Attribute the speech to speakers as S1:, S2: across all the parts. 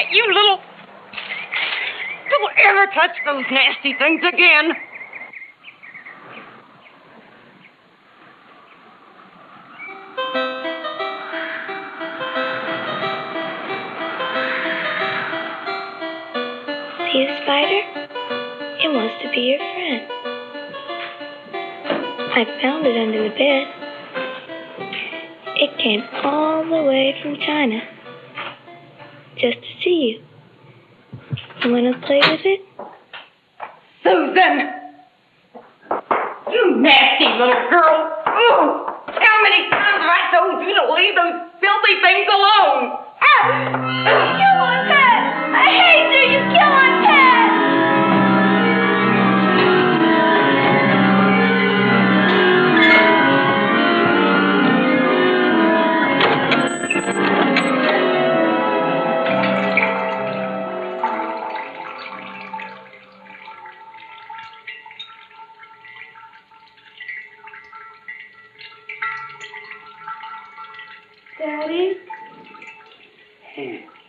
S1: net, you little. Don't ever touch those nasty things again.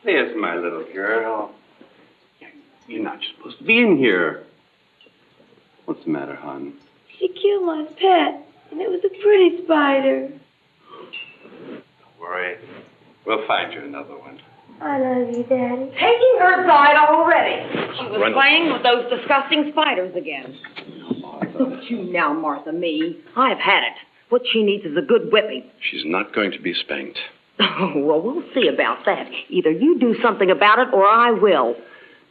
S2: There's my little girl. You're not supposed to be in here. What's the matter, hon?
S3: She killed my pet, and it was a pretty spider.
S2: Don't worry. We'll find you another one.
S3: I love you, Daddy.
S1: Taking her side already. She was
S2: Run.
S1: playing with those disgusting spiders again. Don't you now, Martha, me. I've had it. What she needs is a good whipping.
S2: She's not going to be spanked.
S1: Oh, well, we'll see about that. Either you do something about it or I will.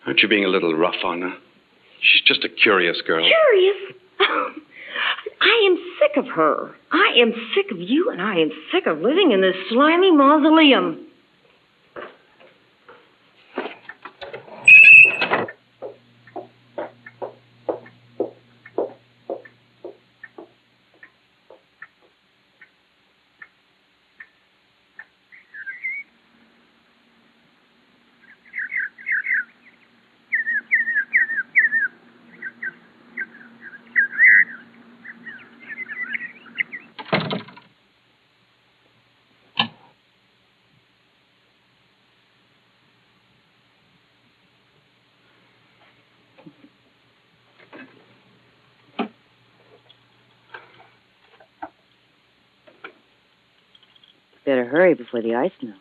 S2: Aren't you being a little rough on her? She's just a curious girl.
S1: Curious. I am sick of her. I am sick of you, and I am sick of living in this slimy mausoleum. Better hurry before the ice melts.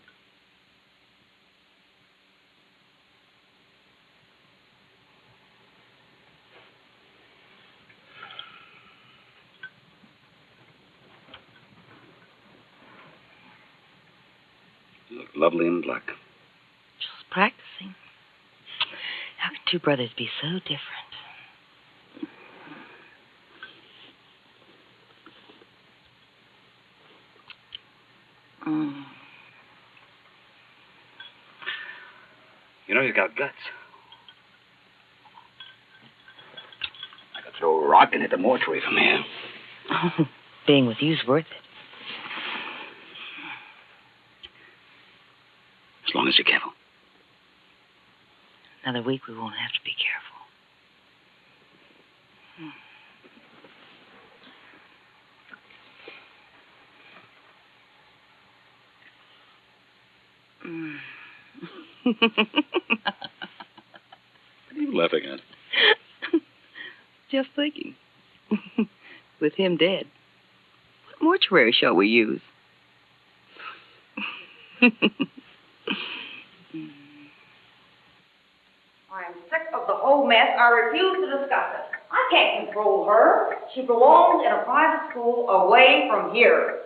S2: You look lovely in black.
S1: Just practicing. How can two brothers be so different? Mm.
S2: You know you got guts. I could throw a rock into the mortuary from here.
S1: Being with you's worth it.
S2: As long as you're careful.
S1: Another week we won't have to be careful. Mm.
S2: What are you laughing at?
S1: Just thinking. With him dead, what mortuary shall we use? I am sick of the whole mess. I refuse to discuss it. I can't control her. She belongs in a private school away from here.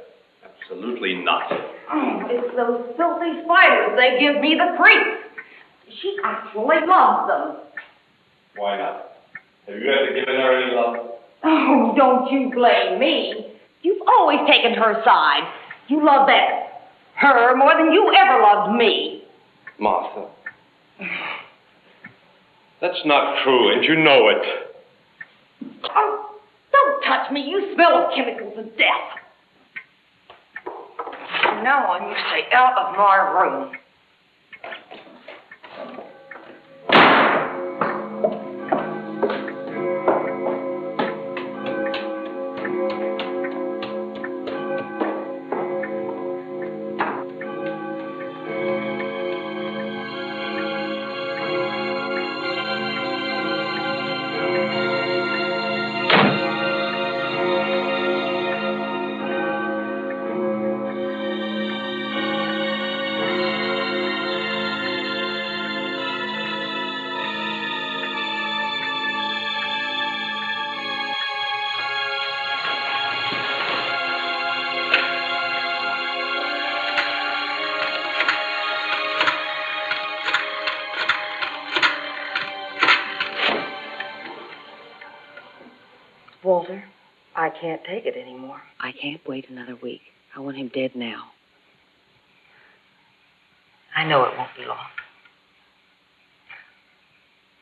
S2: Absolutely not.
S1: Oh, it's those filthy spiders. They give me the creeps. She actually loves them.
S2: Why not? Have you ever given her any love?
S1: Oh, don't you blame me. You've always taken her side. You love that her more than you ever loved me.
S4: Martha. That's not true, and you know it.
S1: Oh, don't touch me. You smell of chemicals and death. From now on, you stay out of my room.
S5: Can't take it anymore.
S6: I can't wait another week. I want him dead now.
S5: I know it won't be long.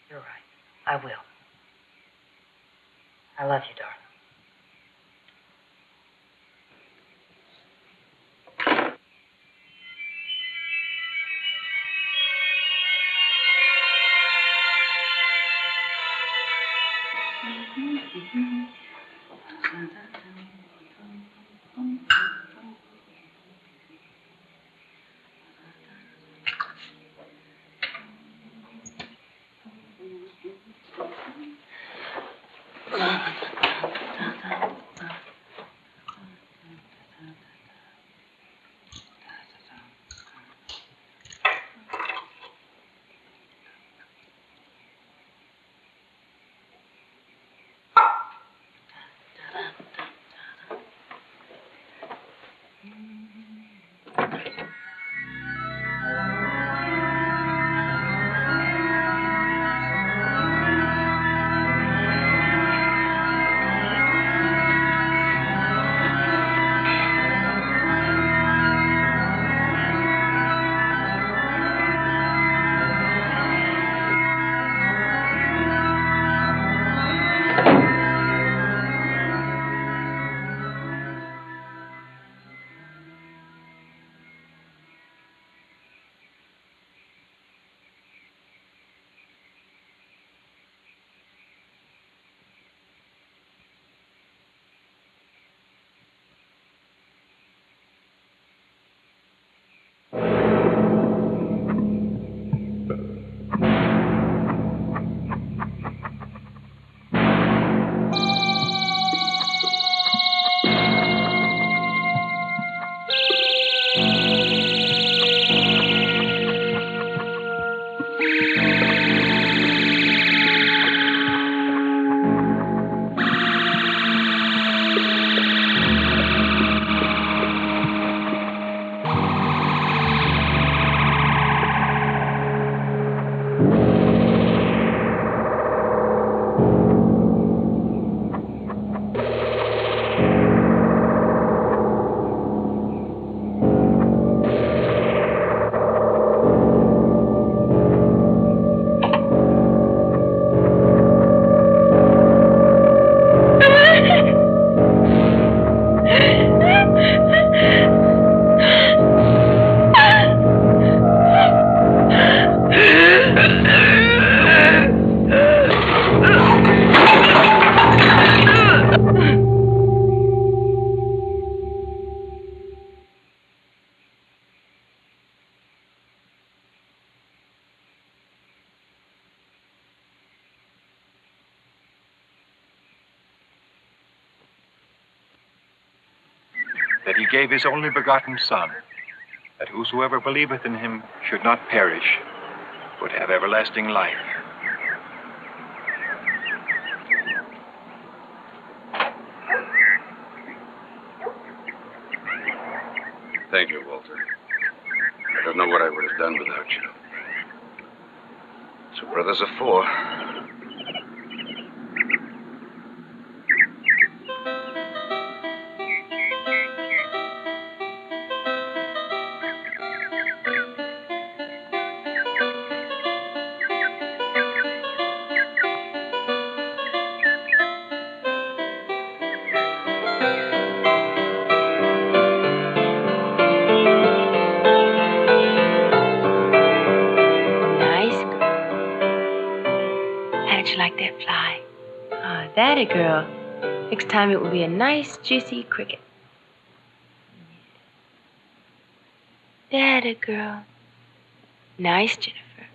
S5: You're right. I will. I love you, darling.
S7: that he gave his only begotten Son, that whosoever believeth in him should not perish, but have everlasting life.
S2: Thank you, Walter. I don't know what I would have done without you. Two brothers of four.
S8: Time it will be a nice, juicy cricket.
S9: That a girl. Nice, Jennifer.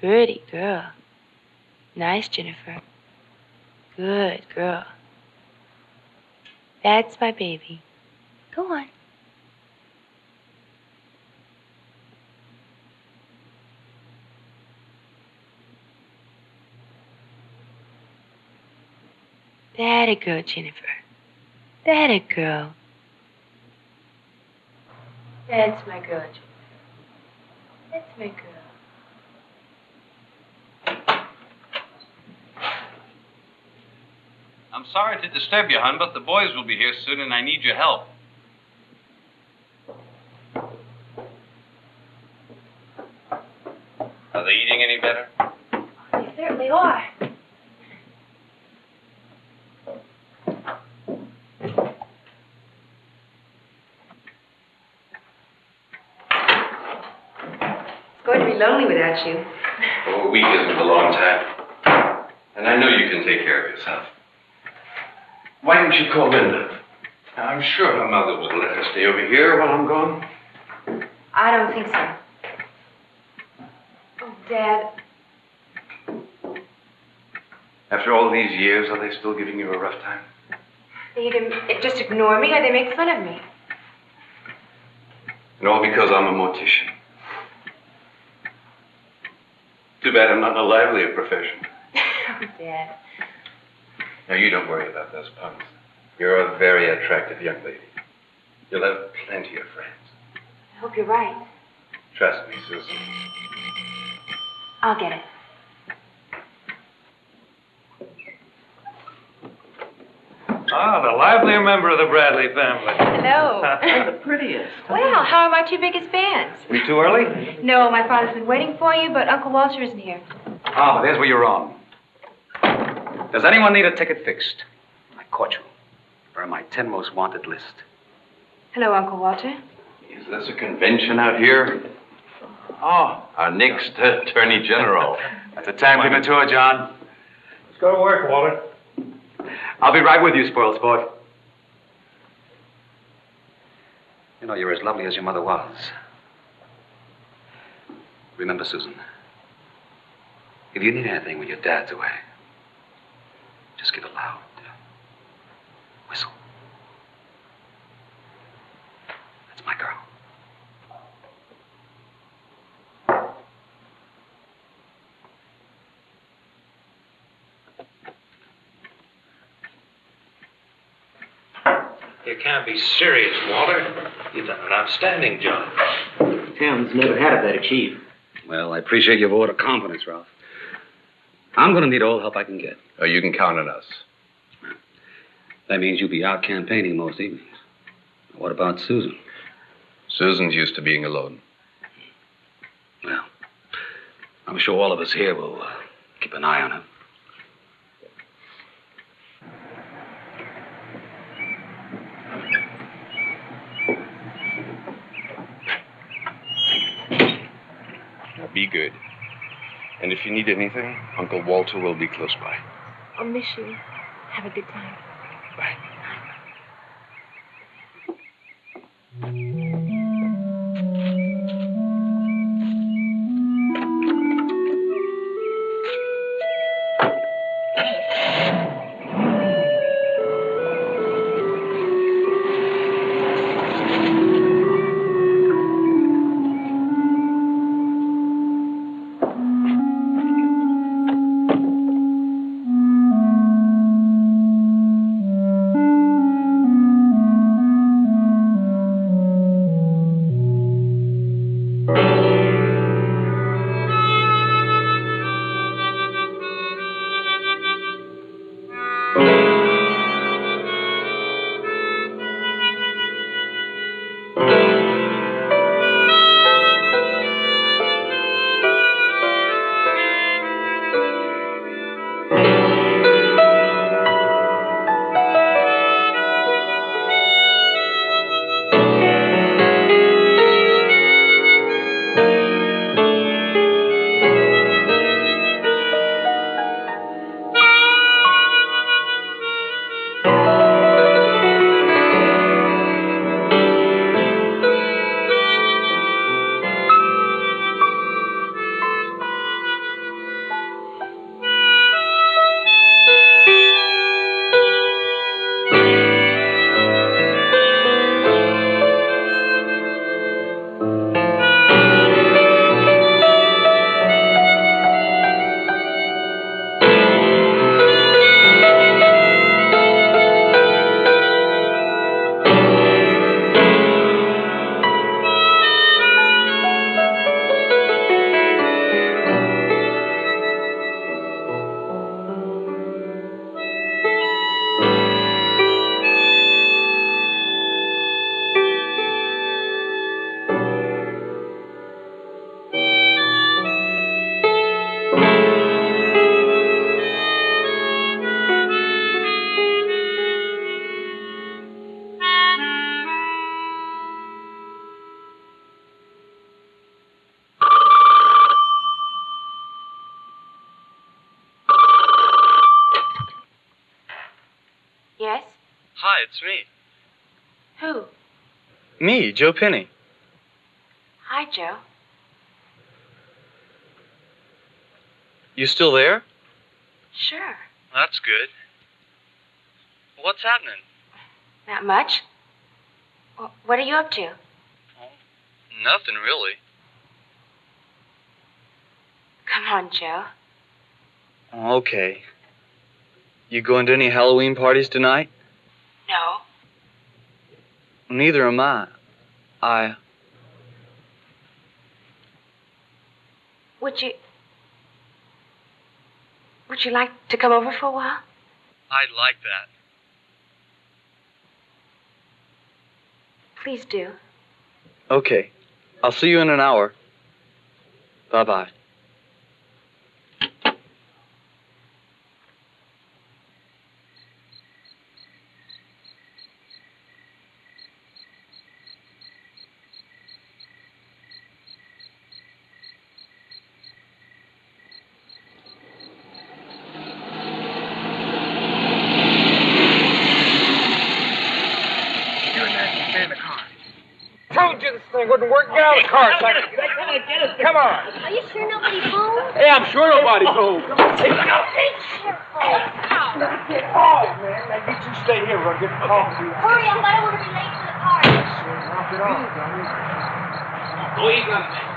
S9: Pretty girl. Nice, Jennifer. Good girl. That's my baby. Go on. That a girl, Jennifer. That a girl. That's my girl, Jennifer. That's my girl.
S2: I'm sorry to disturb you, hon, but the boys will be here soon and I need your help. Are they eating any better?
S9: They certainly are. Be lonely without you.
S2: Oh, a week isn't a long time. And I know you can take care of yourself. Why don't you call Linda? I'm sure her mother will let her stay over here while I'm gone.
S9: I don't think so. Oh, Dad,
S2: After all these years, are they still giving you a rough time?
S9: they either eh, just ignore me or they make fun of me.
S2: And all because I'm a mortician. Too bad I'm not in a livelier profession.
S9: oh, Dad.
S2: Now, you don't worry about those puns. You're a very attractive young lady. You'll have plenty of friends.
S9: I hope you're right.
S2: Trust me, Susan.
S9: I'll get it.
S10: Ah, the livelier member of the Bradley family.
S9: Hello.
S10: the prettiest.
S9: well, how are my two biggest fans?
S10: We too early?
S9: No, my father's been waiting for you, but Uncle Walter isn't here.
S10: Ah, but there's where you're wrong. Does anyone need a ticket fixed? I caught you. You're on my 10 most wanted list.
S9: Hello, Uncle Walter.
S2: Is this a convention out here? Oh, our next Attorney General.
S10: That's a time premature, John. Let's go to work, Walter. I'll be right with you, spoiled sport. You know, you're as lovely as your mother was. Remember, Susan, if you need anything when your dad's away, just give a loud uh, whistle. That's my girl.
S11: You can't be serious, Walter. You've done an outstanding job.
S12: Tim's never had a better chief.
S10: Well, I appreciate your vote of confidence, Ralph. I'm going to need all the help I can get.
S2: Oh, you can count on us.
S10: That means you'll be out campaigning most evenings. What about Susan?
S2: Susan's used to being alone.
S10: Well, I'm sure all of us here will uh, keep an eye on her.
S2: Be good. And if you need anything, Uncle Walter will be close by.
S9: I'll miss you. Have a good time.
S2: Bye.
S9: Yes?
S13: Joe Penny.
S9: Hi, Joe.
S13: You still there?
S9: Sure.
S13: That's good. What's happening?
S9: Not much. What are you up to?
S13: Oh, nothing really.
S9: Come on, Joe.
S13: Okay. You going to any Halloween parties tonight?
S9: No.
S13: Neither am I. I.
S9: Would you. Would you like to come over for a while?
S13: I'd like that.
S9: Please do.
S13: Okay. I'll see you in an hour. Bye bye.
S14: Stay in the car. Told you this thing wouldn't work. Get out of the. Come on.
S3: Are you sure nobody's home?
S14: Hey, I'm sure nobody's home.
S3: Careful.
S14: Oh, man. Now, you two stay here. We're going to get the coffee.
S3: Hurry up, I don't want to be late for the party.
S14: Knock it off, Johnny. Go easy on the man.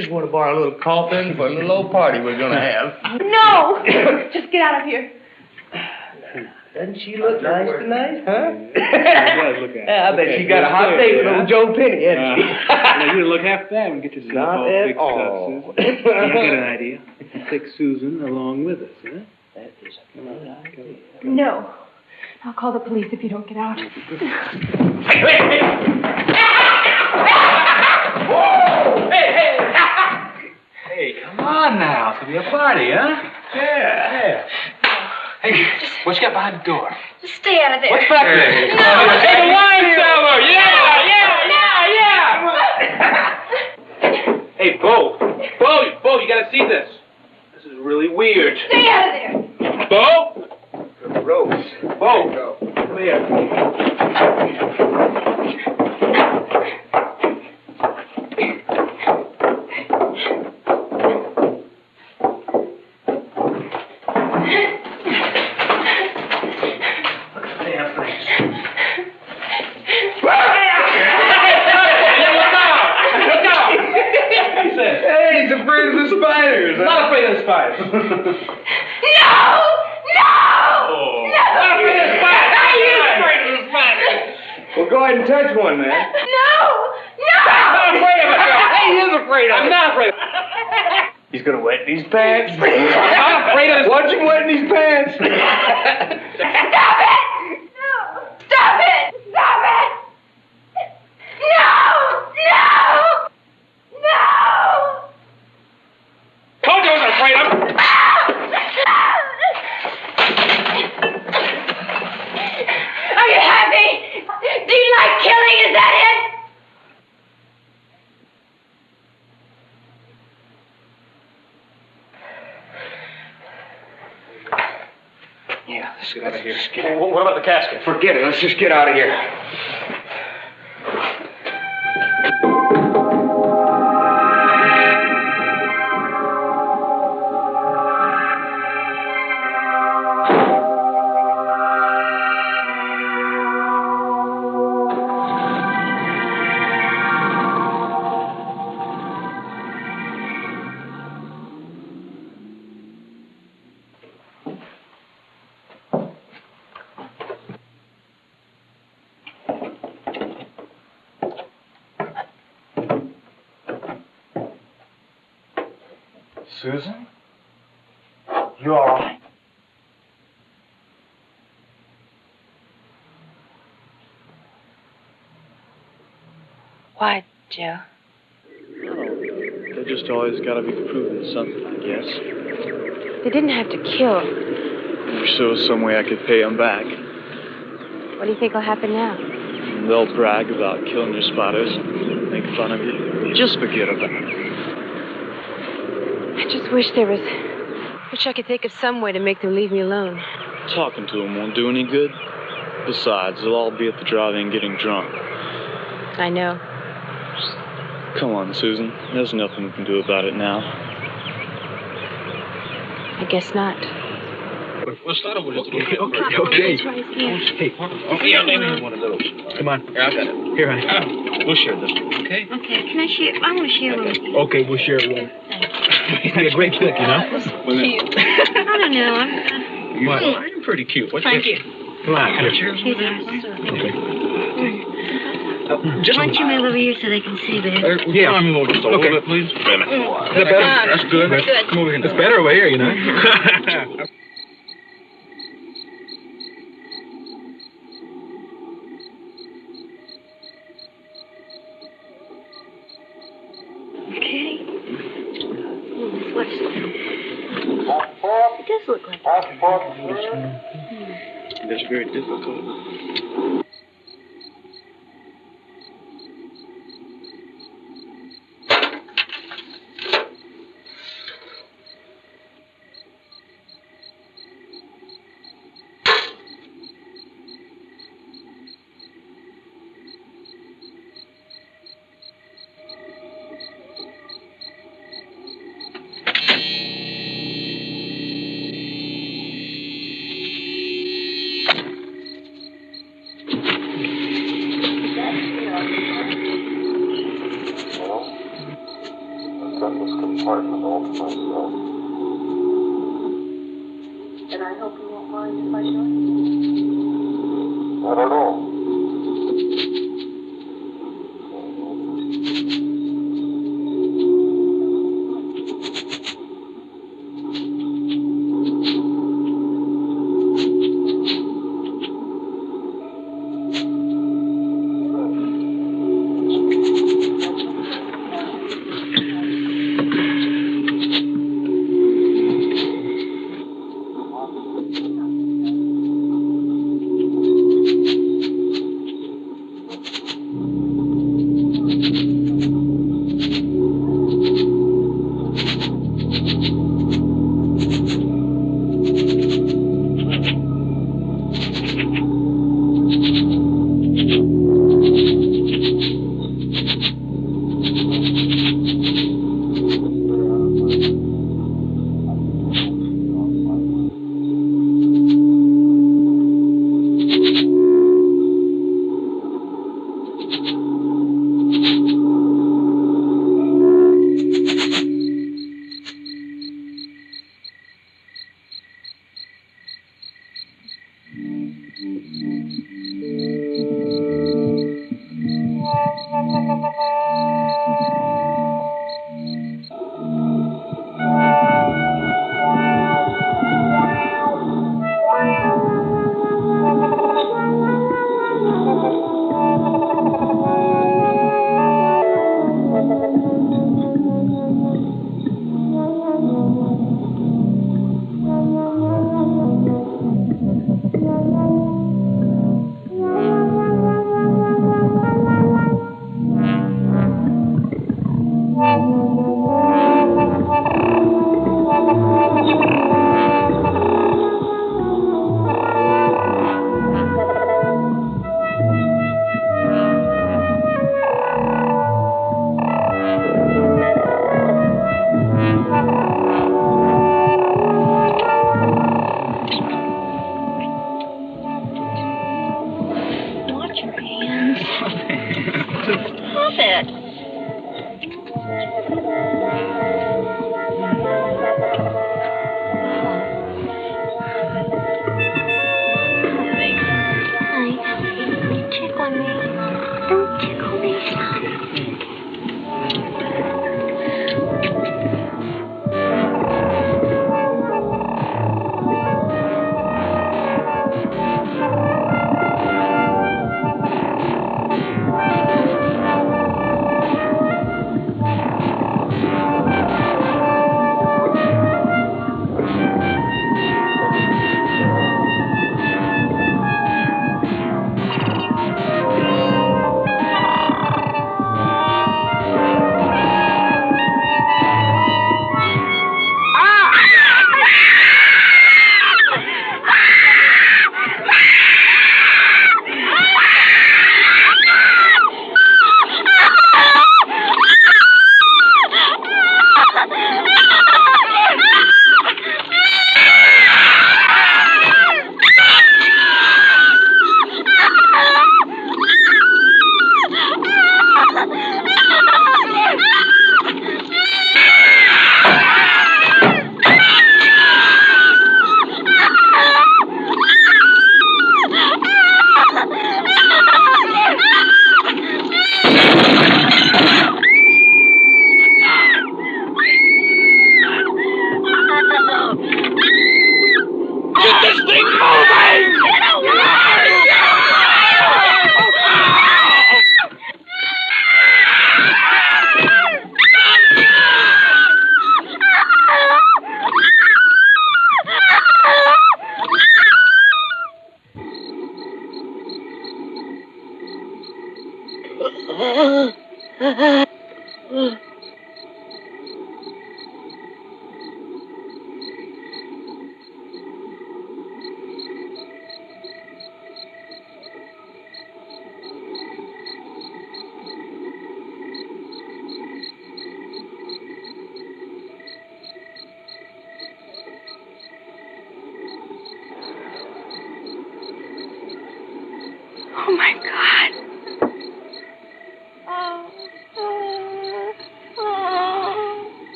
S12: Just want to borrow a little coffin for a little old party we're going to have.
S15: No! Just get out of here.
S12: Doesn't she look nice tonight, huh?
S16: does look at
S12: Yeah, I bet
S16: Okay,
S12: she got a hot date with
S16: yeah.
S12: old Joe Penny, hasn't
S16: Uh,
S12: she?
S16: now you look half bad and get yourself
S12: Not
S16: all
S12: at
S16: fixed
S12: all.
S16: up, Susan. I got an idea. Take Susan along with us, huh?
S12: That is a good idea.
S15: No. I'll call the police if you don't get out.
S11: Hey, come on now. It's gonna be a party, huh? Yeah. Hey, what you got behind the door?
S3: Just stay out of there.
S11: What's back there?
S3: No.
S11: Hey, the wine cellar! Yeah, yeah, yeah, yeah! hey, Bo. Bo, Bo, you gotta see this. This is
S17: really weird.
S11: Stay out of there!
S17: Bo?
S12: Rose.
S17: Bo. Come here. Damn things. Look out! He says.
S12: Hey, he's afraid of the spiders.
S17: I'm not afraid of the spiders.
S11: No! No!
S17: Oh.
S11: No!
S17: Not afraid of the spiders.
S11: Are you
S17: afraid of the spiders?
S12: Well, go ahead and touch one, man.
S11: No! No!
S17: I'm not afraid of it.
S12: Hey, he is afraid of
S17: I'm
S12: it.
S17: not afraid.
S12: He's gonna wet these pants.
S17: I'm not afraid of this.
S12: Watch him wetting these pants.
S11: Stop it! No! Stop it! Stop it! No! No! No!
S17: Told you I wasn't afraid of him.
S11: Are you happy? Do you like killing? Is that it?
S12: Yeah, let's get out of here.
S17: What about the casket?
S12: Forget it. Let's just get out of here.
S9: Why, Joe?
S18: They just always gotta be proving something, I guess.
S9: They didn't have to kill.
S18: There's still some way I could pay them back.
S9: What do you think will happen now?
S18: They'll brag about killing your spiders, make fun of you. Just forget about it.
S9: I just wish there was. Wish I could think of some way to make them leave me alone.
S18: Talking to them won't do any good. Besides, they'll all be at the drive-in getting drunk.
S9: I know.
S18: Come on, Susan. There's nothing we can do about it now.
S9: I guess not.
S19: We'll start with
S17: Okay,
S19: okay.
S17: okay.
S9: That's why he's here.
S17: Hey, okay, I'll name one of those. Come on. Here, I got it. Here, honey. We'll share this, okay?
S20: Okay, can I share? I want to share one with.
S17: Okay, we'll share one. He's a great cook, you know?
S20: I don't know. I'm,
S17: You.
S20: Hmm.
S17: I'm pretty cute. What's
S20: Thank
S17: your-
S20: you.
S17: Come on, here.
S20: Here's ours.
S17: Just
S20: Why don't you move over here so they can see better?
S17: Uh, yeah. Come on, move over just a little bit, please. Wait a minute. Is that better? That's good.
S20: Good.
S17: Come over here. It's better over here, you know?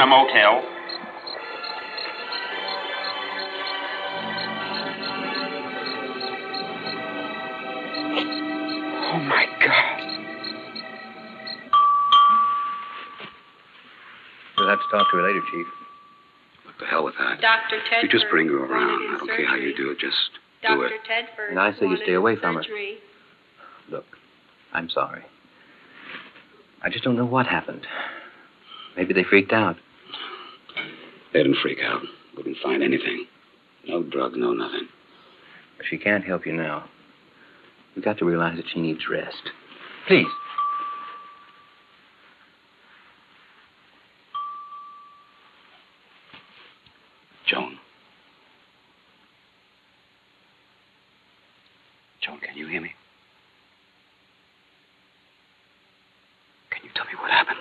S21: out.
S22: This a motel.
S23: Oh my God.
S24: We'll have to talk to her later, Chief.
S10: What the hell with that.
S24: Dr. Tedford.
S10: You just bring her around. I don't care how you do it. Just do
S24: Dr.
S10: it.
S24: Tedford.
S25: And I say you stay away from her. Look, I'm sorry. I just don't know what happened. Maybe they freaked out.
S10: They didn't freak out. Wouldn't find anything. No drugs, no nothing.
S25: She can't help you now. You've got to realize that she needs rest. Please.
S10: Joan. Joan, can you hear me? Can you tell me what happened?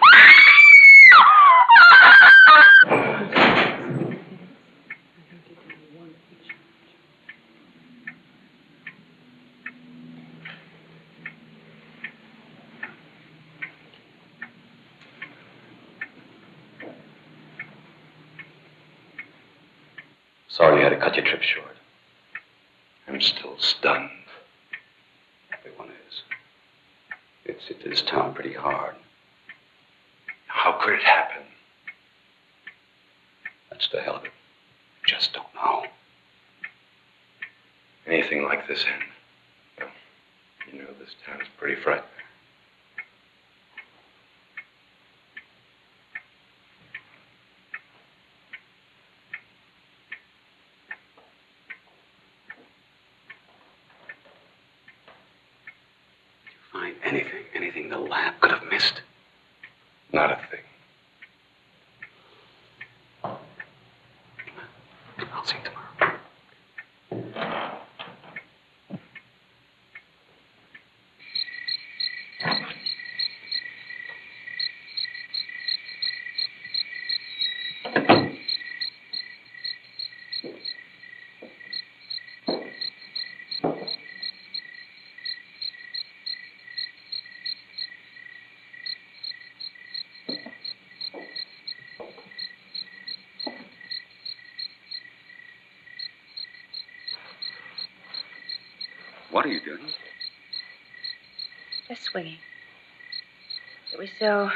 S2: Sorry you had to cut your trip short. I'm still stunned.
S10: Everyone is. It's hit this town pretty hard.
S2: How could it happen?
S10: That's the hell of it. Just don't know.
S2: Anything like this end? You know, this town's pretty frightening.
S10: Find anything, anything the lab could have missed.
S2: Not a thing.
S10: I'll see you tomorrow. What are you doing?
S9: Just swinging. It was so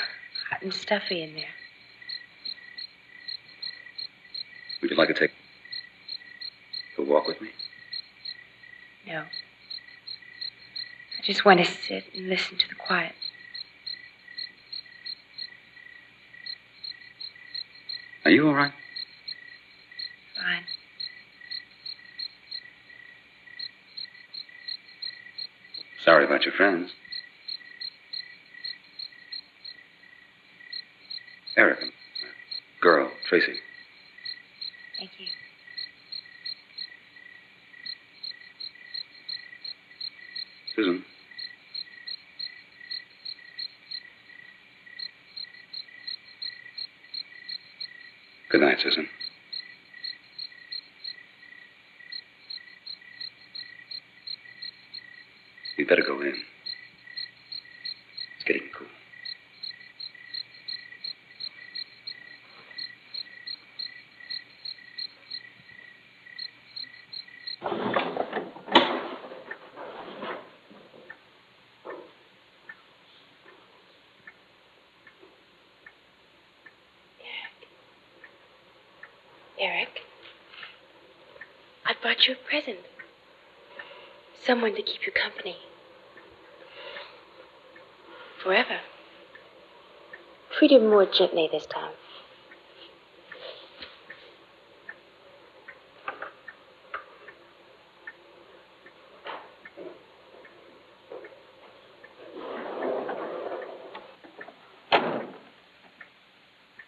S9: hot and stuffy in there.
S10: Would you like to take a walk with me?
S9: No. I just want to sit and listen to the quiet.
S10: Are you all right? About your friends. Eric, and girl, Tracy.
S9: Thank you.
S10: Susan. Good night, Susan. You'd better go in. It's getting cool.
S9: Eric, I brought you a present. Someone to keep you company. Forever. Treat him more gently this time.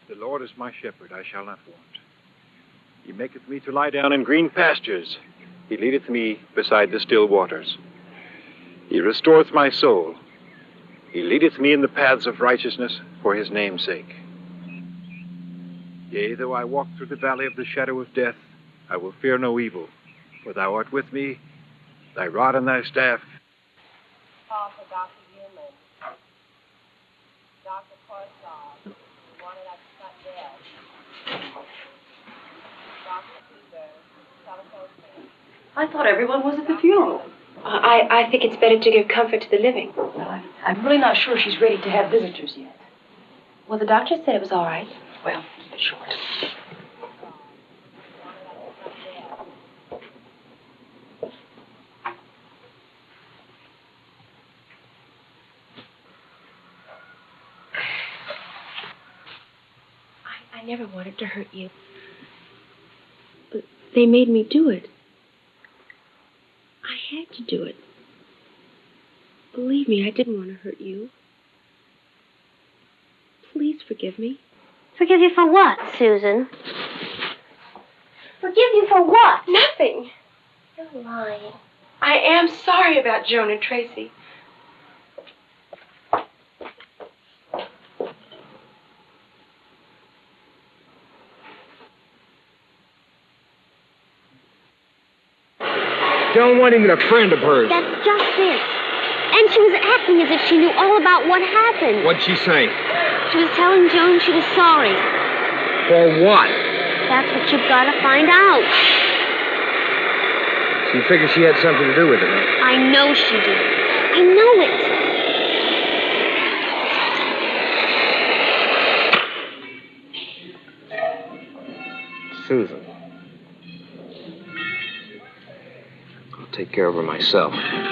S7: The Lord is my shepherd, I shall not want. He maketh me to lie down in green pastures. He leadeth me beside the still waters. He restoreth my soul. He leadeth me in the paths of righteousness for his name's sake. Yea, though I walk through the valley of the shadow of death, I will fear no evil, for thou art with me, thy rod and thy staff.
S26: Dr. Peter. Telephone.
S27: I thought everyone was at the funeral.
S9: I, I think it's better to give comfort to the living.
S27: Well, I'm, I'm really not sure she's ready to have visitors yet.
S9: Well, the doctor said it was all right.
S27: Well, keep it short.
S9: I never wanted to hurt you. But they made me do it. To do it. Believe me, I didn't want to hurt you. Please forgive me.
S3: Forgive you for what, Susan? Forgive you for what?
S9: Nothing.
S3: You're lying.
S9: I am sorry about Joan and Tracy.
S24: Joan wasn't want even a friend of hers.
S3: That's just it. And she was acting as if she knew all about what happened.
S24: What'd she say?
S3: She was telling Joan she was sorry.
S24: For what?
S3: That's what you've got to find out.
S24: She figured she had something to do with it, huh?
S3: I know she did. I know it.
S24: Susan. Take care of her myself.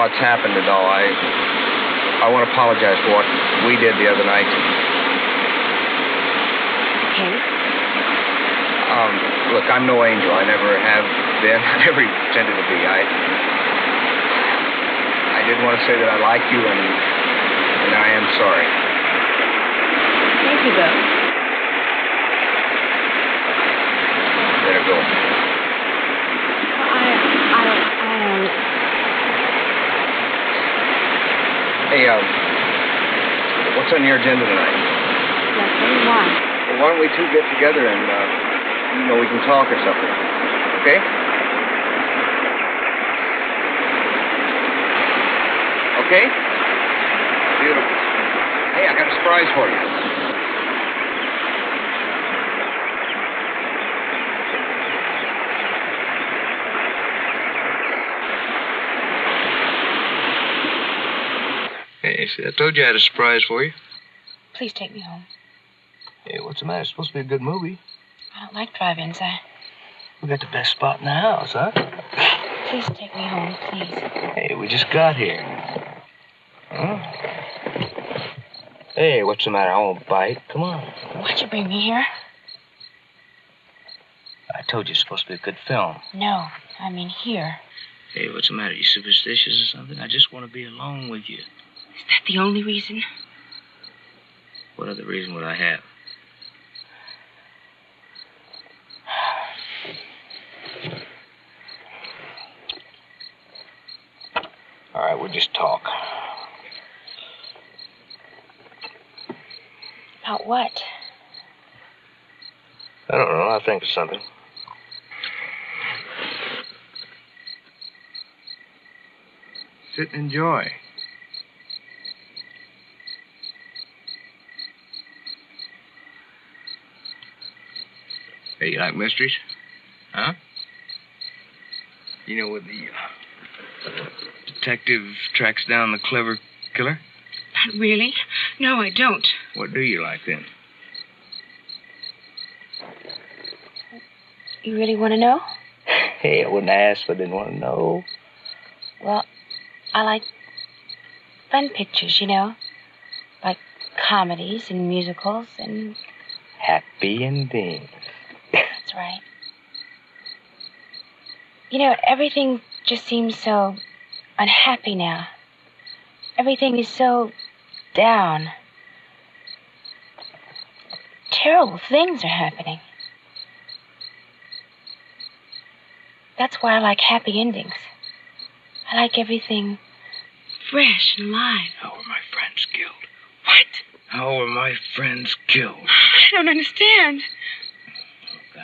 S24: What's happened and all, I I want to apologize for what we did the other night.
S9: Okay.
S24: Um, look, I'm no angel. I never have been. I never pretended to be. I I didn't want to say that I like you and and I am sorry.
S9: Thank you, Bill.
S24: There go.
S9: I, I don't, I don't.
S24: Hey, um, what's on your agenda tonight?
S9: Nothing. Why?
S24: Well, why don't we two get together and, uh, you know, we can talk or something. Okay? Okay? Beautiful. Hey, I got a surprise for you. Hey, see, I told you I had a surprise for you.
S9: Please take me home.
S24: Hey, what's the matter? It's supposed to be a good movie.
S9: I don't like drive-ins. I.
S24: We got the best spot in the house, huh?
S9: Please take me home, please.
S24: Hey, we just got here. Huh? Hey, what's the matter? I won't bite. Come on.
S9: Why'd you bring me here?
S24: I told you it's supposed to be a good film.
S9: No, I mean here.
S24: Hey, what's the matter? You superstitious or something? I just want to be alone with you.
S9: Is that the only reason?
S12: What other reason would I have? All right, we'll just talk.
S9: About what?
S12: I don't know. I'll think of something. Sit and enjoy. Hey, you like mysteries? Huh? You know where the uh, detective tracks down the clever killer?
S28: Not really. No, I don't.
S12: What do you like then?
S9: You really want to know?
S12: Hey, I wouldn't ask if I didn't want to know.
S9: Well, I like fun pictures, you know, like comedies and musicals and.
S12: Happy endings.
S9: That's right. You know, everything just seems so unhappy now. Everything is so down. Terrible things are happening. That's why I like happy endings. I like everything fresh and alive.
S12: How were my friends killed? What? How were my friends killed?
S28: I don't understand.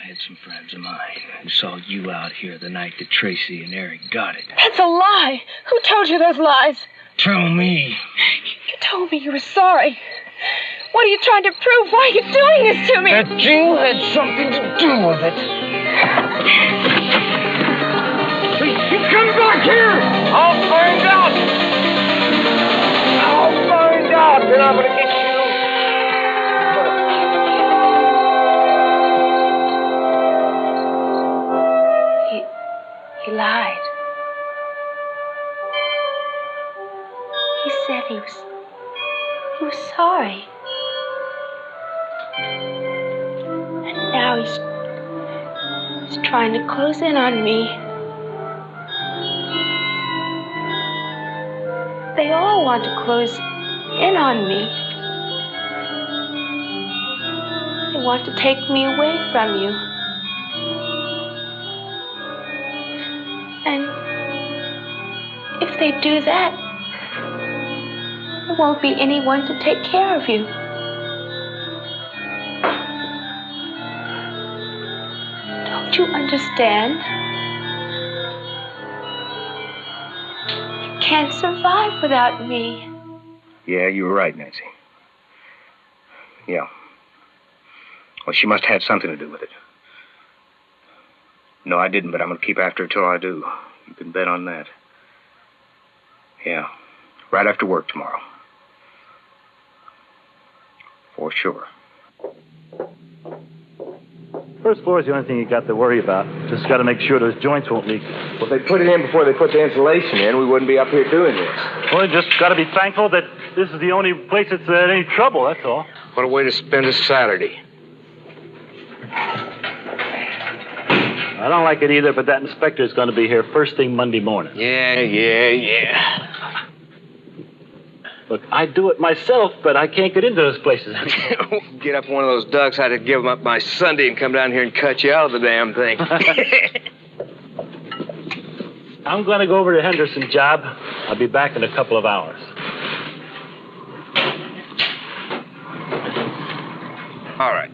S12: I had some friends of mine who saw you out here the night that Tracy and Eric got it.
S28: That's a lie. Who told you those lies?
S12: Tell me.
S28: You told me you were sorry. What are you trying to prove? Why are you doing this to me?
S12: That you had something to do with it. You come back here! I'll find out! I'll find out, and I'm gonna
S9: sorry. And now he's. He's trying to close in on me. They all want to close in on me. They want to take me away from you. And if they do that, won't be anyone to take care of you. Don't you understand? You can't survive without me.
S24: Yeah, you were right, Nancy. Yeah. Well, she must have had something to do with it. No, I didn't, but I'm going to keep after her till I do. You can bet on that. Yeah. Right after work tomorrow. For sure.
S29: First floor is the only thing you got to worry about. Just got to make sure those joints won't leak.
S24: Well, if they put it in before they put the insulation in, we wouldn't be up here doing this.
S29: Well, you just got to be thankful that this is the only place that's uh, any trouble, that's all.
S24: What a way to spend a Saturday.
S29: I don't like it either, but that inspector's going to be here first thing Monday morning.
S24: Yeah, yeah, yeah.
S29: Look, I do it myself, but I can't get into those places.
S24: Get up one of those ducks, I'd have given up my Sunday and come down here and cut you out of the damn thing.
S29: I'm going to go over to Henderson's job. I'll be back in a couple of hours.
S24: All right.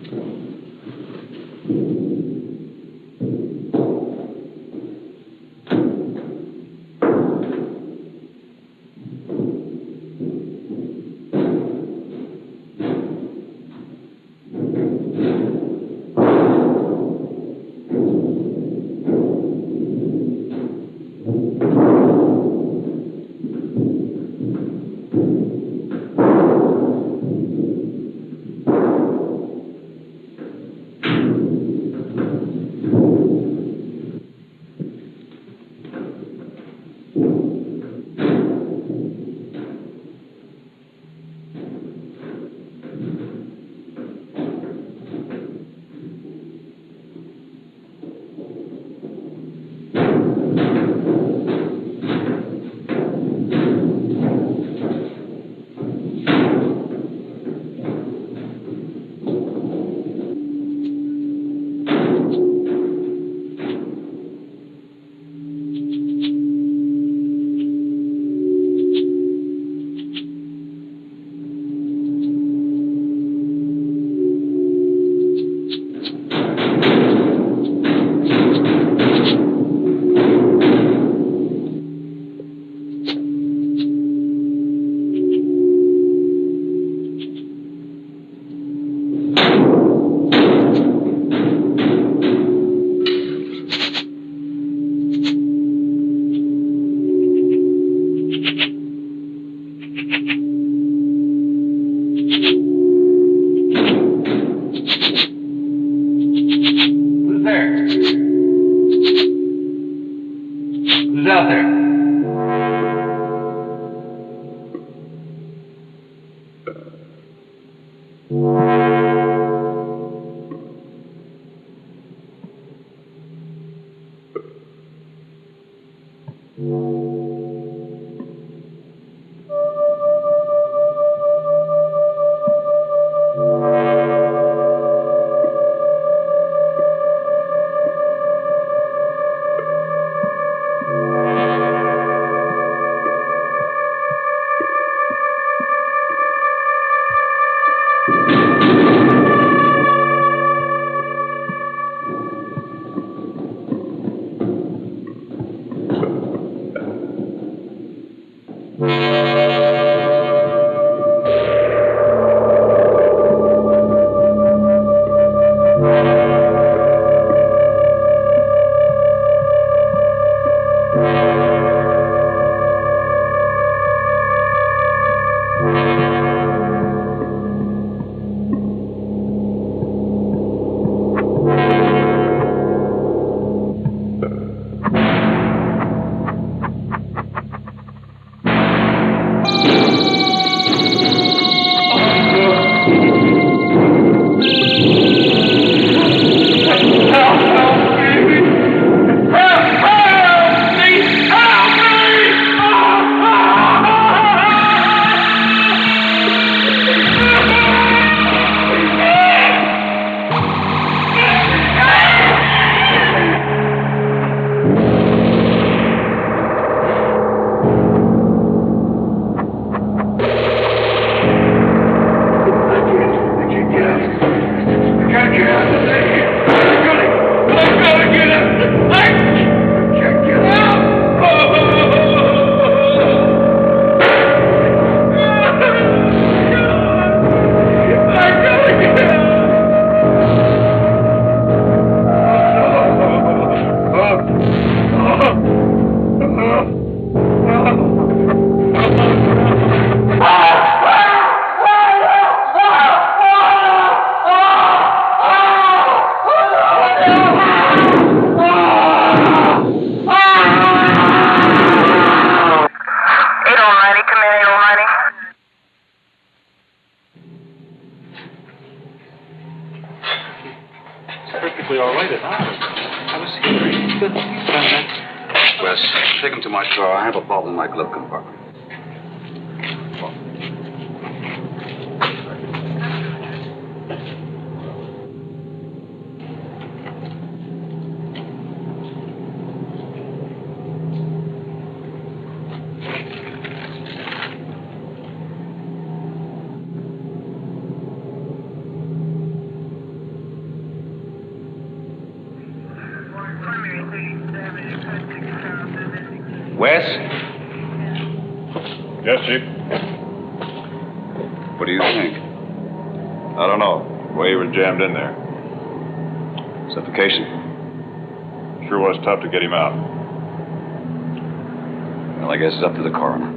S11: I
S10: guess it's up to the coroner.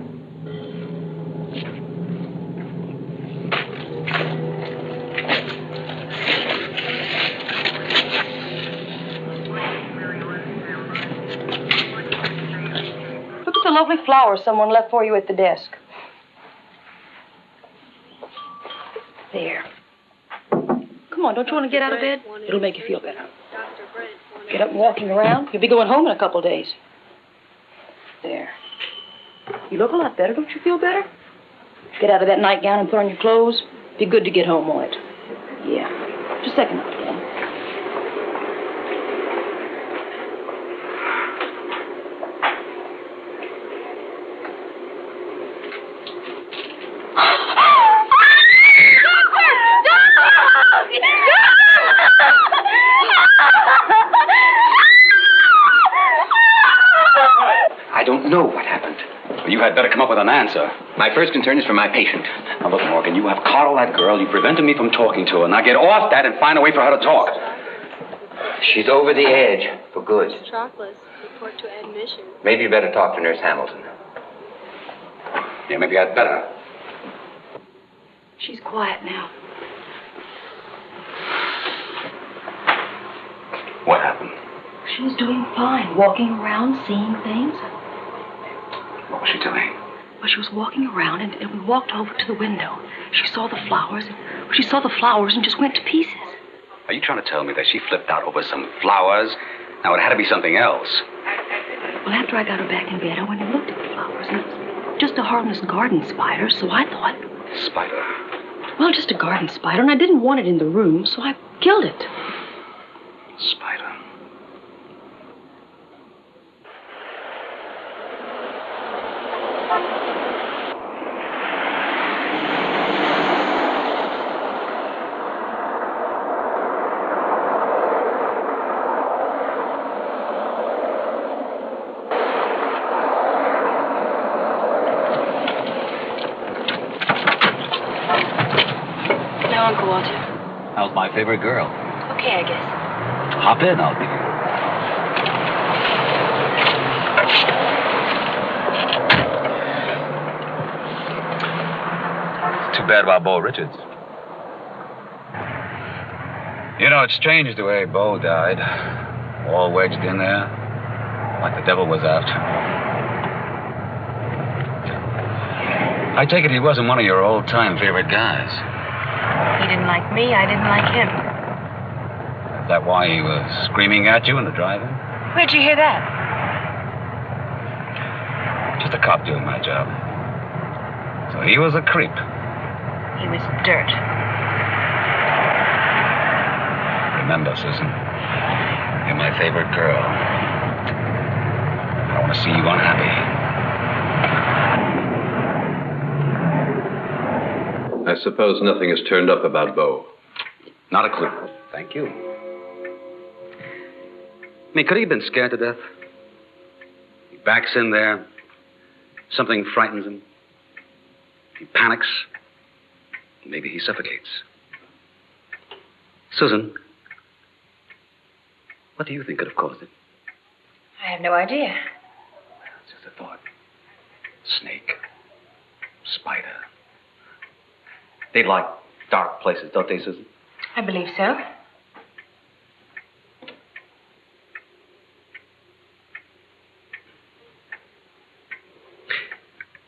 S27: Look at the lovely flowers someone left for you at the desk. There. Come on, don't you want to get out of bed? It'll make you feel better. Get up and walking around. You'll be going home in a couple days. You look a lot better. Don't you feel better? Get out of that nightgown and put on your clothes. Be good to get home, won't it? Yeah. Just a second, then.
S10: I don't know what happened. Well, you had better come up with an answer.
S25: My first concern is for my patient.
S10: Now, look, Morgan, you have coddled that girl. You prevented me from talking to her. Now get off that and find a way for her to talk.
S25: She's over the edge for good.
S26: Chocolates. Report to admission.
S25: Maybe you better talk to Nurse Hamilton.
S10: Yeah, maybe I'd better.
S27: She's quiet now.
S10: What happened?
S27: She was doing fine, walking around, seeing things.
S10: What was she doing?
S27: Well, she was walking around, and, and we walked over to the window. She saw the flowers, and she saw the flowers and just went to pieces.
S10: Are you trying to tell me that she flipped out over some flowers? Now, it had to be something else.
S27: Well, after I got her back in bed, I went and looked at the flowers, and it was just a harmless garden spider, so I thought,
S10: Spider.
S27: well, just a garden spider, and I didn't want it in the room, so I killed it.
S10: Spider.
S27: Now, Uncle Walter.
S10: How's my favorite girl?
S27: Okay, I guess.
S10: Hop in, I'll give you. It's too bad about Bo Richards. You know, it's strange the way Bo died. All wedged in there, like the devil was after. I take it he wasn't one of your old time favorite guys.
S28: He didn't like me, I didn't like him.
S10: Is that why he was screaming at you in the drive-in?
S28: Where'd you hear that?
S10: Just a cop doing my job. So he was a creep.
S28: He was dirt.
S10: Remember, Susan, you're my favorite girl. I want to see you unhappy.
S2: I suppose nothing has turned up about Bo.
S10: Not a clue. Thank you. I mean, could he have been scared to death? He backs in there. Something frightens him. He panics. Maybe he suffocates. Susan, what do you think could have caused it?
S28: I have no idea.
S10: It's just a thought. Snake. Spider. They like dark places, don't they, Susan?
S28: I believe so.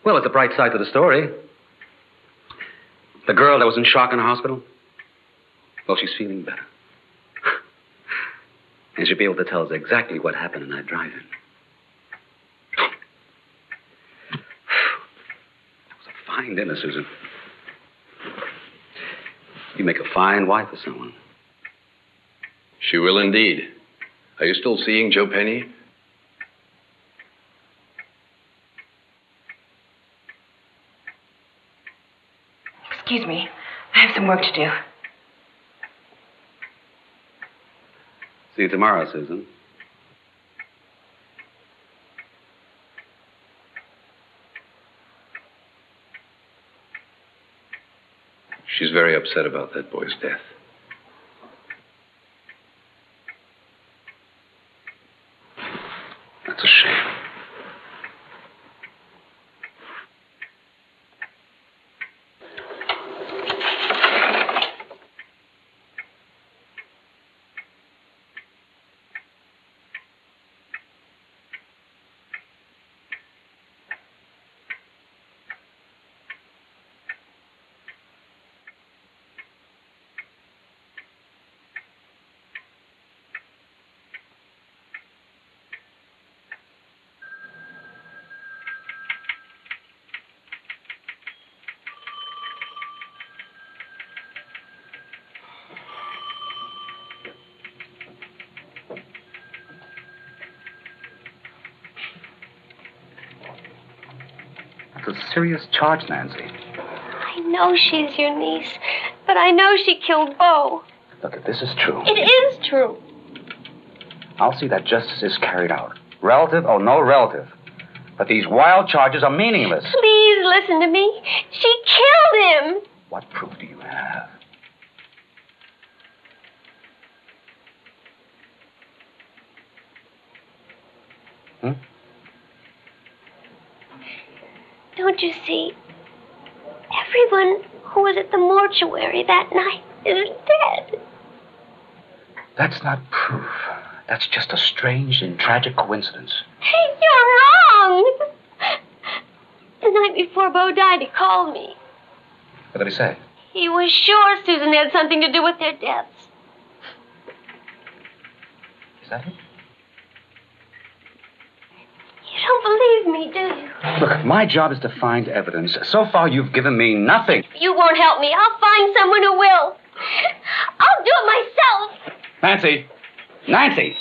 S10: Well, it's a bright side to the story. The girl that was in shock in the hospital, well, she's feeling better. And she'll be able to tell us exactly what happened in that drive in. That was a fine dinner, Susan. You make a fine wife for someone.
S2: She will indeed. Are you still seeing Joe Penny?
S9: Excuse me. I have some work to do.
S10: See you tomorrow, Susan.
S2: She's very upset about that boy's death.
S10: That's a shame. That's a serious charge, Nancy.
S3: I know she's your niece, but I know she killed Bo.
S10: Look, if this is true,
S3: It is true.
S10: I'll see that justice is carried out. Relative or no relative. But these wild charges are meaningless.
S3: Please listen to me. She killed him.
S10: What proof do you have?
S3: Don't you see? Everyone who was at the mortuary that night is dead.
S10: That's not proof. That's just a strange and tragic coincidence.
S3: Hey, you're wrong. The night before Bo died, he called me.
S10: What did he say?
S3: He was sure Susan had something to do with their deaths.
S10: Is that it?
S3: You don't believe me, do you?
S10: Look, my job is to find evidence. So far, you've given me nothing.
S3: You won't help me. I'll find someone who will. I'll do it myself.
S10: Nancy! Nancy!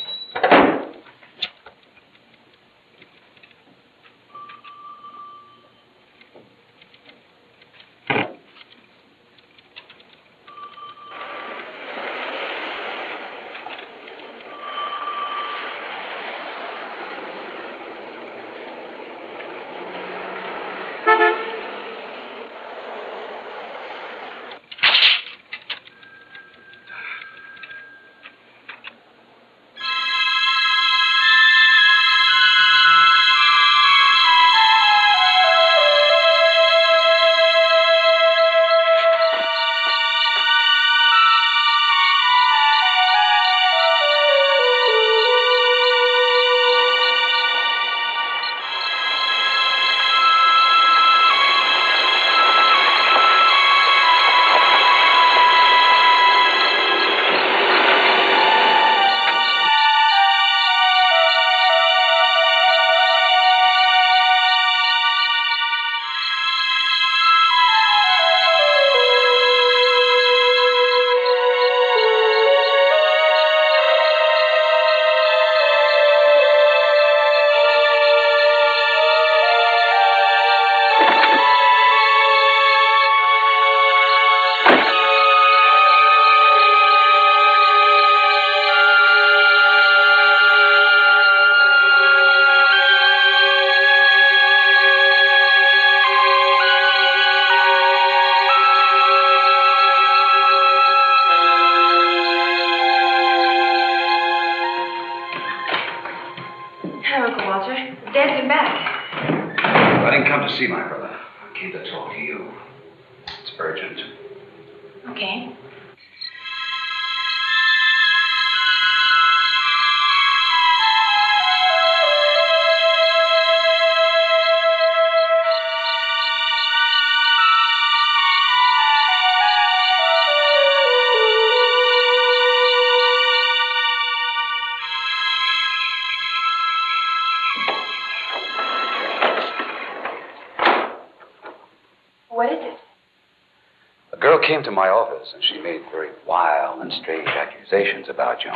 S10: Came to my office and she made very wild and strange accusations about you.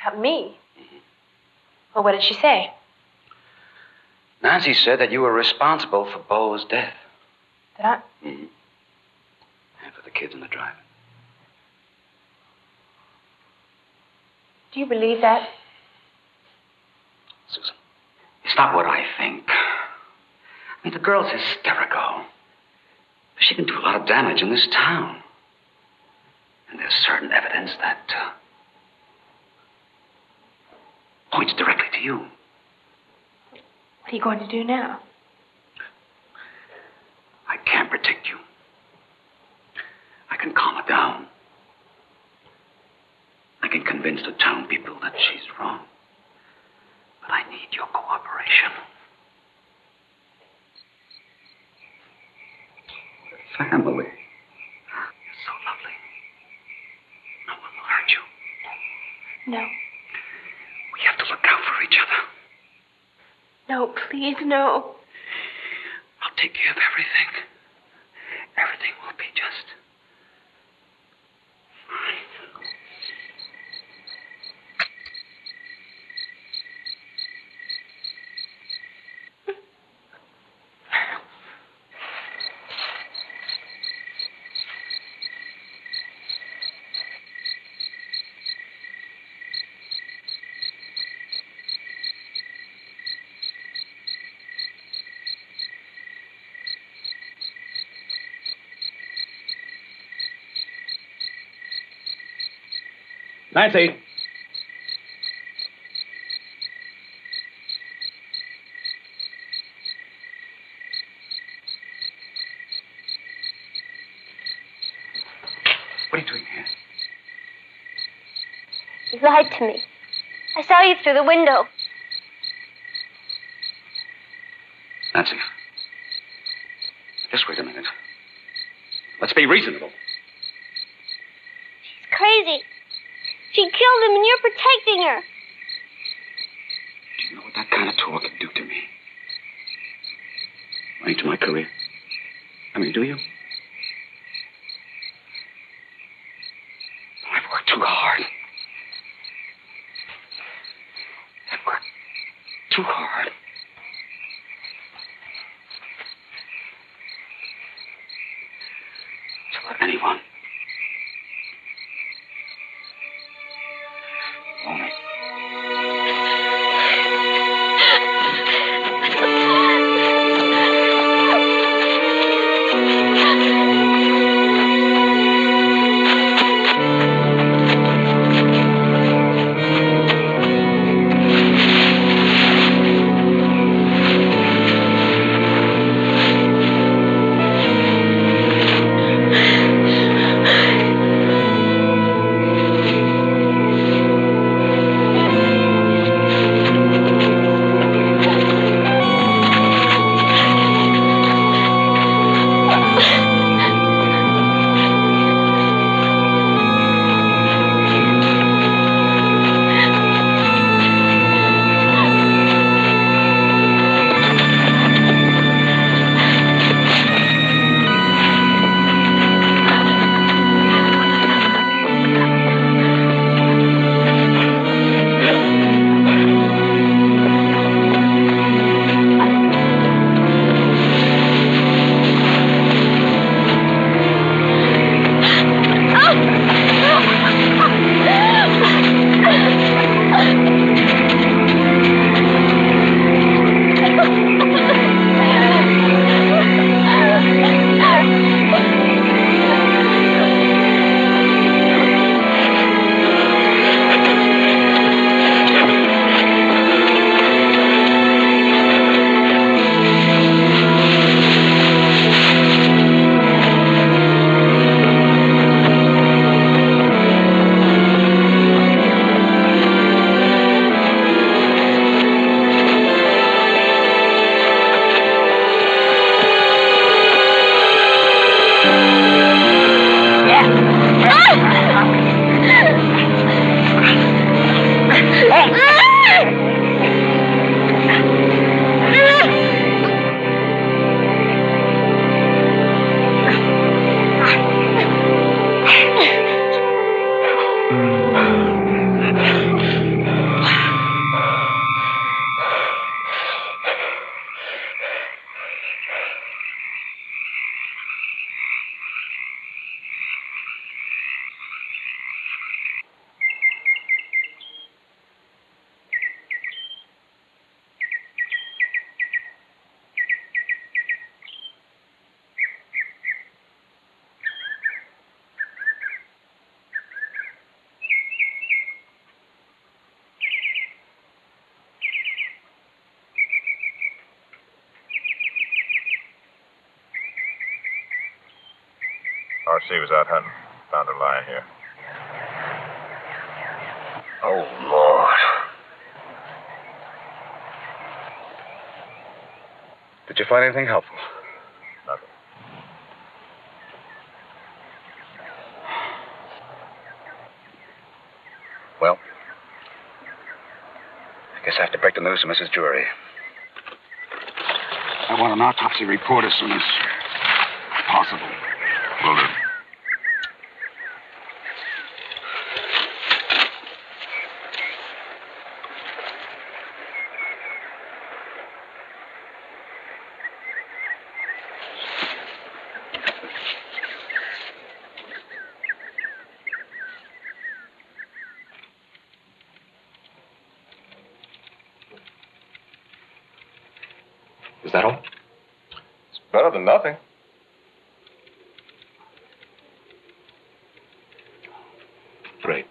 S9: About me? Well, what did she say?
S10: Nancy said that you were responsible for Bo's death
S9: Did I?
S10: mm and for the kids in the drive.
S9: Do you believe that?
S10: Susan, it's not what I think. I mean, the girl's hysterical. She can do a lot of damage in this town. And there's certain evidence that uh, points directly to you.
S9: What are you going to do now?
S10: I can't protect you. I can calm her down. I can convince the town people that she's wrong. But I need your cooperation. Family. You're so lovely. No one will hurt you.
S9: No.
S10: We have to look out for each other.
S9: No, please, no.
S10: I'll take care of everything. Everything will be just.
S13: Nancy.
S10: What are you doing here?
S20: You lied to me. I saw you through the window.
S10: Nancy. Just wait a minute. Let's be reasonable.
S20: She's crazy. Him and you're protecting her.
S10: Do you know what that kind of talk can do to me? Running to my career. I mean, do you? Find anything helpful?
S7: Nothing.
S10: Well, I guess I have to break the news to Mrs. Drury. I want an autopsy report as soon as possible.
S7: Will do.
S10: Is that all?
S7: It's better than nothing.
S10: Great.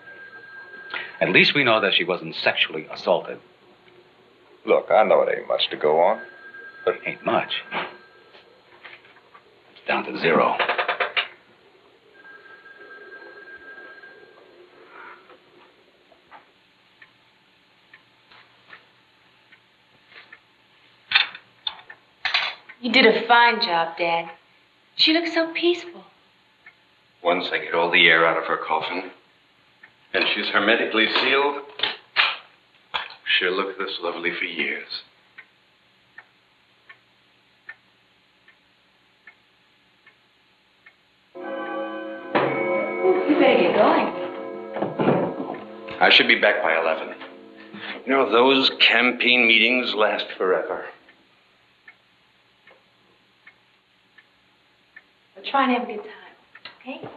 S10: At least we know that she wasn't sexually assaulted.
S7: Look, I know it ain't much to go on.
S10: But it ain't much. It's down to zero.
S9: You did a fine job, Dad. She looks so peaceful.
S2: Once I get all the air out of her coffin, and she's hermetically sealed, she'll look this lovely for years.
S27: You better get going.
S2: I should be back by 11. You know, those campaign meetings last forever.
S9: Try and have a good time, okay?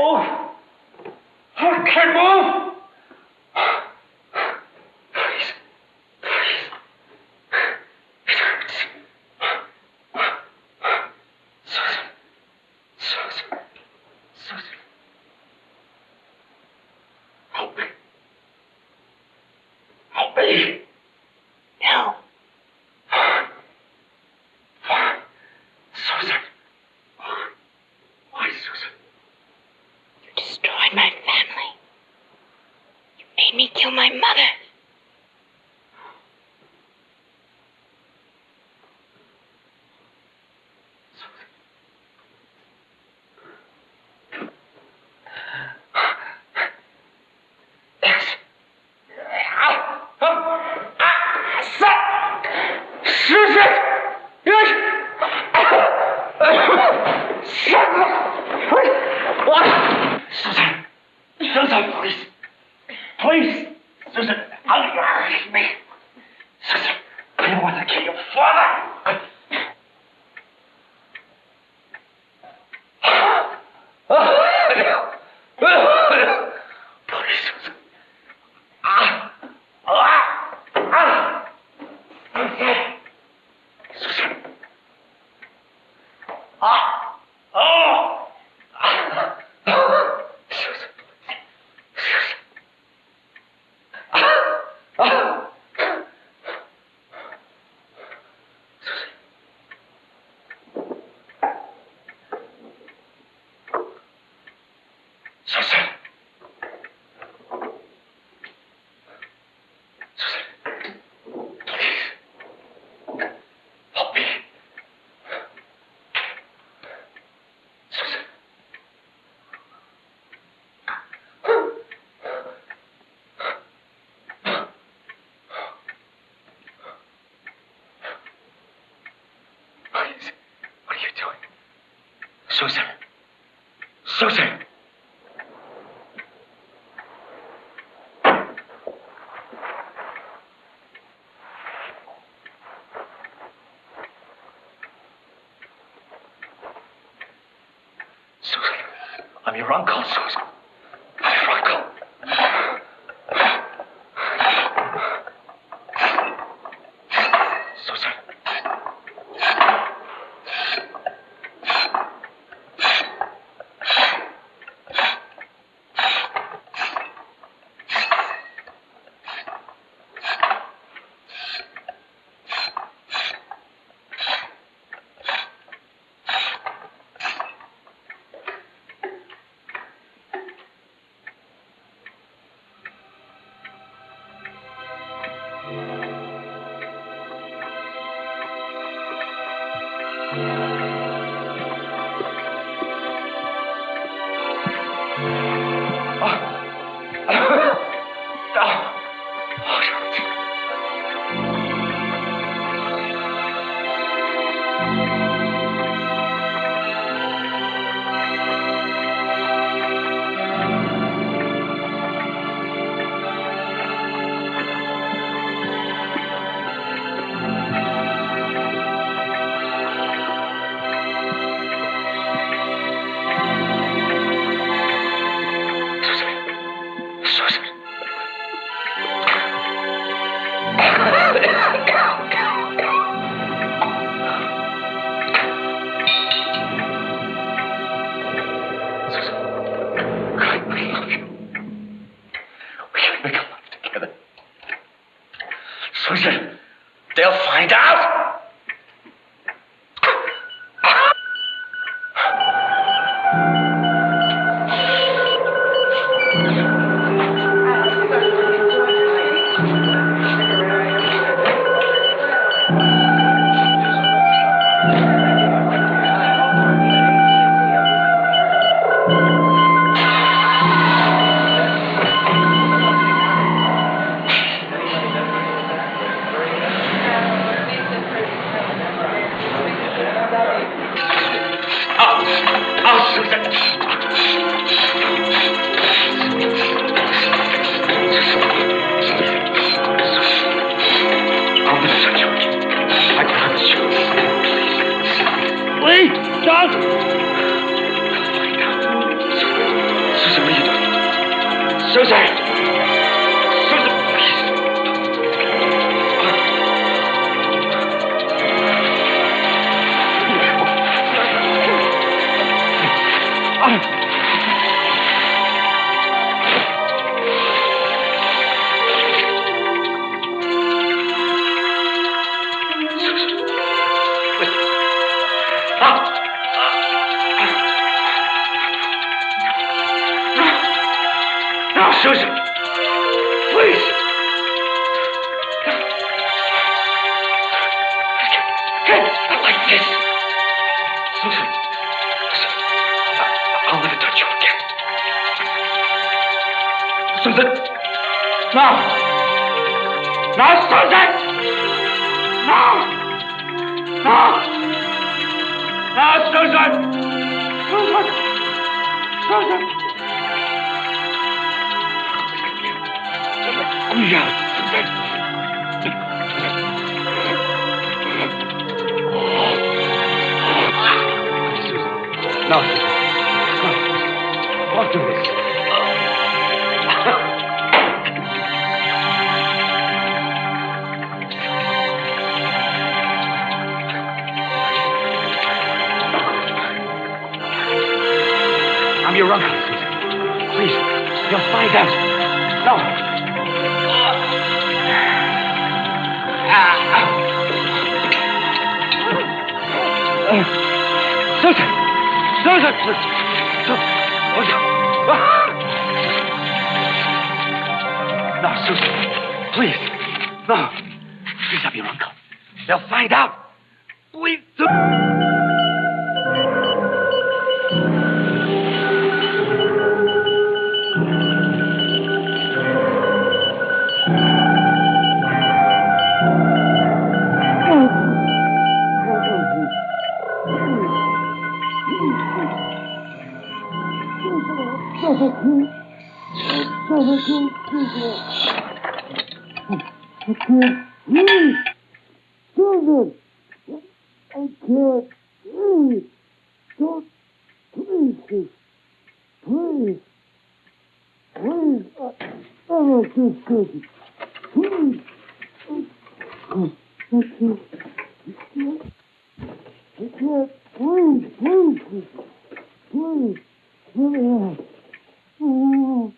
S14: move. I can't move. Susan! Susan, I'm your uncle, Susan. Doing?
S29: I, I can't. I can't. Please. Please. Please. Please. Let me out. Oh.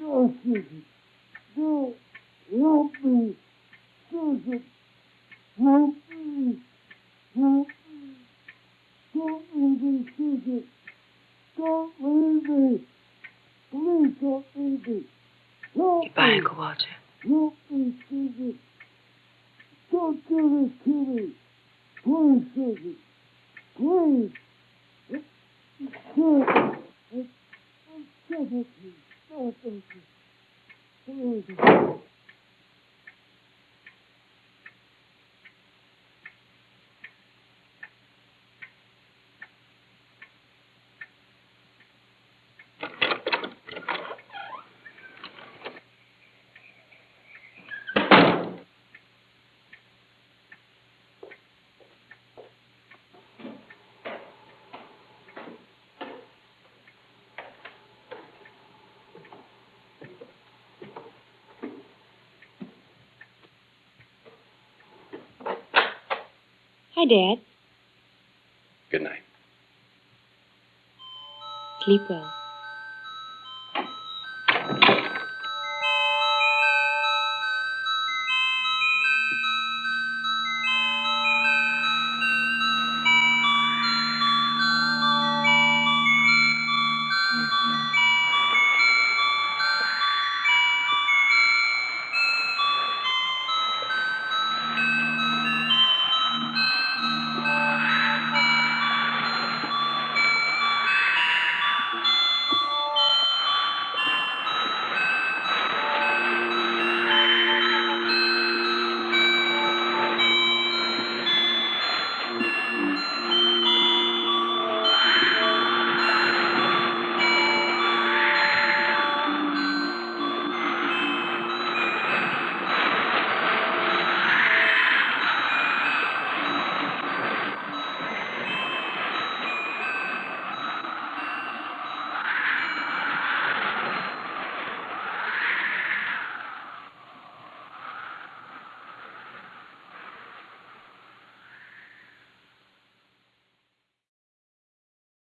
S29: No, Susan. No. Help me. Susan. Help me. Help me. Don't leave me, Susan. Don't leave me. Please don't leave me. Help
S5: Goodbye,
S29: me.
S5: Uncle Walter.
S29: Help me, Susan. Don't do this to me. Please, Susan. Please. Susan. I'm so happy. Oh, thank you. Please.
S3: Hi, Dad.
S2: Good night.
S3: Sleep well.